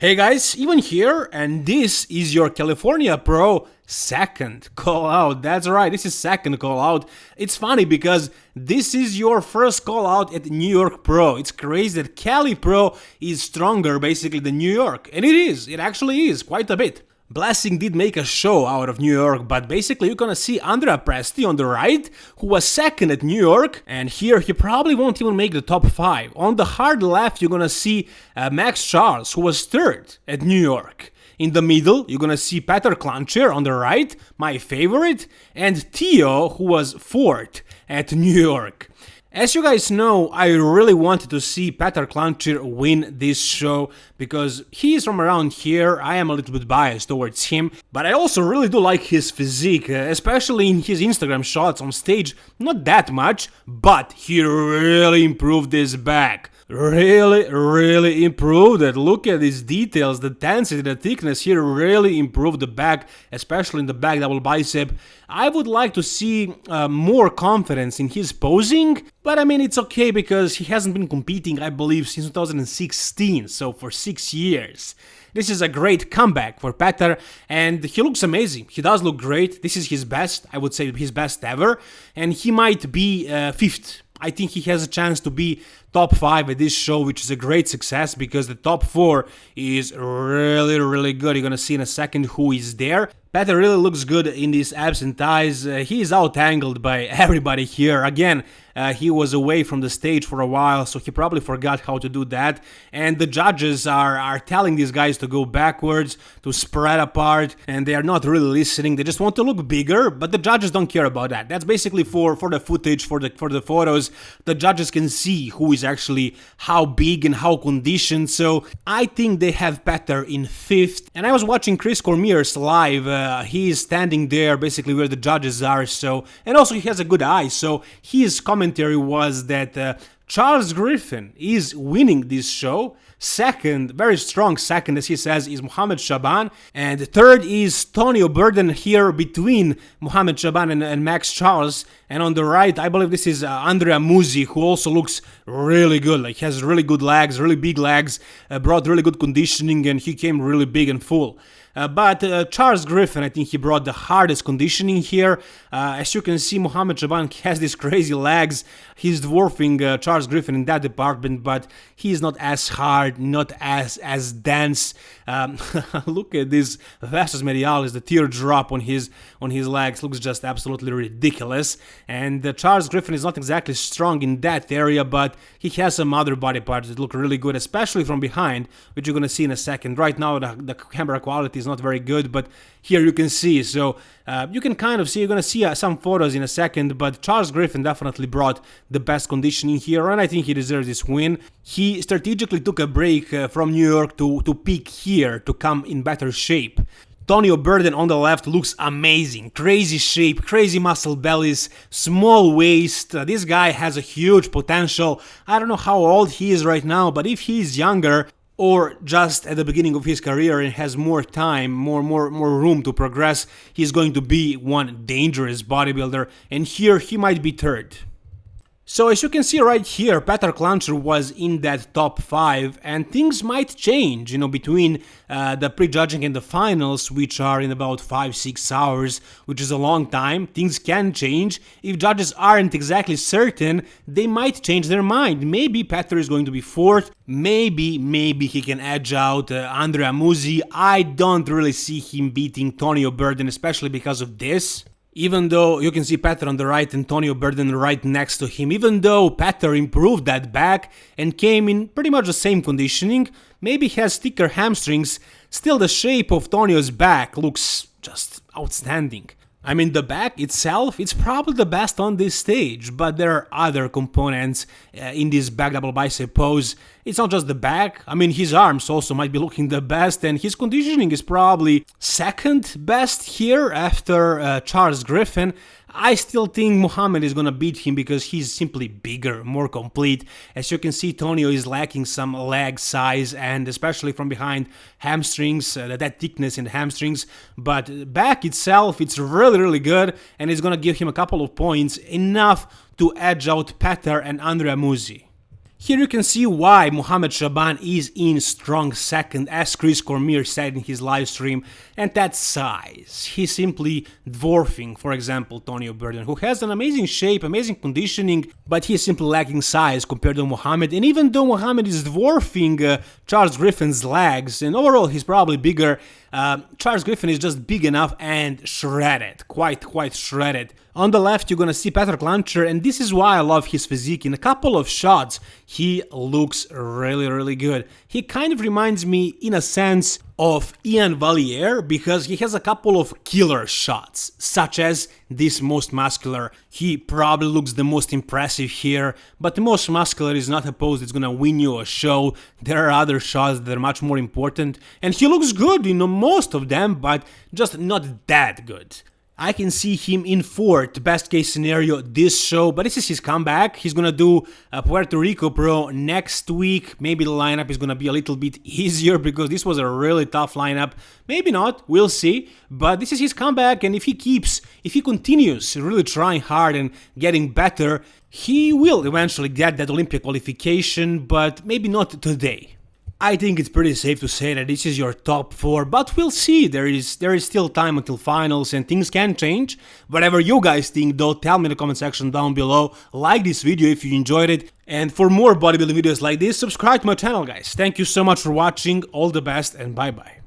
Hey guys, even here, and this is your California Pro second call out. That's right, this is second call out. It's funny because this is your first call out at New York Pro. It's crazy that Cali Pro is stronger basically than New York. And it is, it actually is, quite a bit. Blessing did make a show out of New York, but basically you're gonna see Andrea Presti on the right, who was second at New York, and here he probably won't even make the top 5. On the hard left you're gonna see uh, Max Charles, who was third at New York. In the middle, you're gonna see Petar Klancir on the right, my favorite, and Theo, who was fourth at New York. As you guys know, I really wanted to see Petar Klancir win this show because he is from around here, I am a little bit biased towards him, but I also really do like his physique, uh, especially in his Instagram shots on stage, not that much, but he really improved his back really, really improved it. Look at these details, the density, the thickness here really improved the back, especially in the back double bicep. I would like to see uh, more confidence in his posing, but I mean it's okay because he hasn't been competing, I believe, since 2016, so for six years. This is a great comeback for Petar, and he looks amazing. He does look great. This is his best, I would say his best ever, and he might be uh, fifth I think he has a chance to be top 5 at this show, which is a great success because the top 4 is really, really good. You're gonna see in a second who is there. Petar really looks good in these abs and thighs. Uh, he is out-angled by everybody here. Again, uh, he was away from the stage for a while, so he probably forgot how to do that. And the judges are, are telling these guys to go backwards, to spread apart, and they are not really listening. They just want to look bigger, but the judges don't care about that. That's basically for, for the footage, for the, for the photos. The judges can see who is actually how big and how conditioned, so I think they have Petar in fifth. And I was watching Chris Cormier's live, uh, he is standing there basically where the judges are, so, and also he has a good eye, so his commentary was that uh, Charles Griffin is winning this show. Second, very strong second, as he says, is Mohamed Shaban. And third is Tonio Burden here between Mohamed Shaban and, and, Max Charles. And on the right, I believe this is uh, Andrea Muzi, who also looks really good. Like, has really good legs, really big legs, uh, brought really good conditioning, and he came really big and full. Uh, but uh, Charles Griffin, I think he brought the hardest conditioning here. Uh, as you can see, Mohamed Shaban has these crazy legs. He's dwarfing uh, Charles Griffin in that department, but he's not as hard, not as as dense. Um, look at this vastus medialis, the teardrop on his on his legs looks just absolutely ridiculous. And uh, Charles Griffin is not exactly strong in that area, but he has some other body parts that look really good, especially from behind, which you're gonna see in a second. Right now, the, the camera quality is not very good, but here you can see. So uh, you can kind of see, you're to see uh, some photos in a second, but Charles Griffin definitely brought the best conditioning here, and I think he deserves this win. He strategically took a break uh, from New York to, to peak here, to come in better shape. Tonio Burden on the left looks amazing. Crazy shape, crazy muscle bellies, small waist. Uh, this guy has a huge potential. I don't know how old he is right now, but if he is younger, or just at the beginning of his career and has more time, more more more room to progress, he's going to be one dangerous bodybuilder and here he might be third. So as you can see right here, Petar Klancir was in that top 5 and things might change, you know, between uh, the prejudging and the finals, which are in about 5-6 hours, which is a long time. Things can change. If judges aren't exactly certain, they might change their mind. Maybe Petar is going to be 4th, maybe, maybe he can edge out uh, Andrea Muzi. I don't really see him beating Tonio Burden, especially because of this even though you can see Petar on the right, Antonio Burden right next to him, even though Petar improved that back and came in pretty much the same conditioning, maybe has thicker hamstrings, still the shape of Tonio's back looks just outstanding. I mean, the back itself, it's probably the best on this stage, but there are other components uh, in this back double bicep pose. It's not just the back, I mean, his arms also might be looking the best, and his conditioning is probably second best here after uh, Charles Griffin. I still think Mohamed is gonna beat him because he's simply bigger, more complete. As you can see, Tonio is lacking some leg size and especially from behind hamstrings, uh, that thickness in the hamstrings. But back itself, it's really, really good and it's gonna give him a couple of points, enough to edge out Petar and Andrea Muzi. Here you can see why Mohamed Shaban is in strong second as Chris Cormier said in his live stream and that size. He's simply dwarfing, for example, Tonio Burden who has an amazing shape, amazing conditioning, but he is simply lacking size compared to Mohamed and even though Mohamed is dwarfing uh, Charles Griffin's legs and overall he's probably bigger, uh, Charles Griffin is just big enough and shredded, quite quite shredded. On the left, you're gonna see Petar Klancir, and this is why I love his physique. In a couple of shots, he looks really, really good. He kind of reminds me, in a sense, of Ian Valliere because he has a couple of killer shots, such as this most muscular. He probably looks the most impressive here, but the most muscular is not a pose that's gonna win you a show. There are other shots that are much more important, and he looks good in most of them, but just not that good. I can see him in fourth, best case scenario, this show, but this is his comeback. He's gonna do a Puerto Rico Pro next week. Maybe the lineup is gonna be a little bit easier because this was a really tough lineup. Maybe not, we'll see. But this is his comeback, and if he keeps, if he continues really trying hard and getting better, he will eventually get that Olympia qualification, but maybe not today. I think it's pretty safe to say that this is your top 4, but we'll see, there is there is still time until finals and things can change. Whatever you guys think though, tell me in the comment section down below, like this video if you enjoyed it, and for more bodybuilding videos like this, subscribe to my channel guys. Thank you so much for watching, all the best and bye bye.